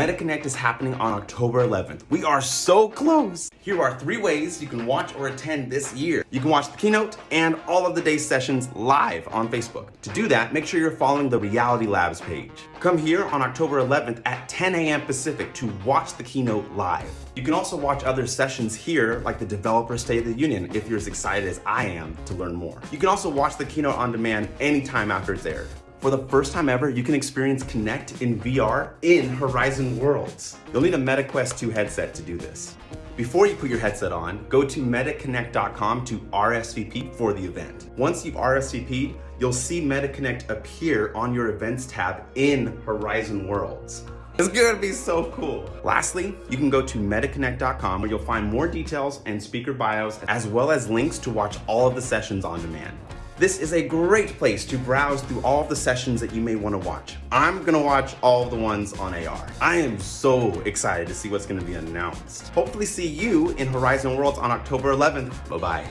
MetaConnect is happening on October 11th. We are so close. Here are three ways you can watch or attend this year. You can watch the keynote and all of the day's sessions live on Facebook. To do that, make sure you're following the Reality Labs page. Come here on October 11th at 10 a.m. Pacific to watch the keynote live. You can also watch other sessions here, like the Developer State of the Union, if you're as excited as I am to learn more. You can also watch the keynote on demand anytime after it's aired. For the first time ever, you can experience Connect in VR in Horizon Worlds. You'll need a MetaQuest 2 headset to do this. Before you put your headset on, go to metaconnect.com to RSVP for the event. Once you've RSVP'd, you'll see MetaConnect appear on your events tab in Horizon Worlds. It's gonna be so cool. Lastly, you can go to metaconnect.com where you'll find more details and speaker bios, as well as links to watch all of the sessions on demand. This is a great place to browse through all the sessions that you may want to watch. I'm gonna watch all the ones on AR. I am so excited to see what's gonna be announced. Hopefully see you in Horizon Worlds on October 11th. Bye-bye.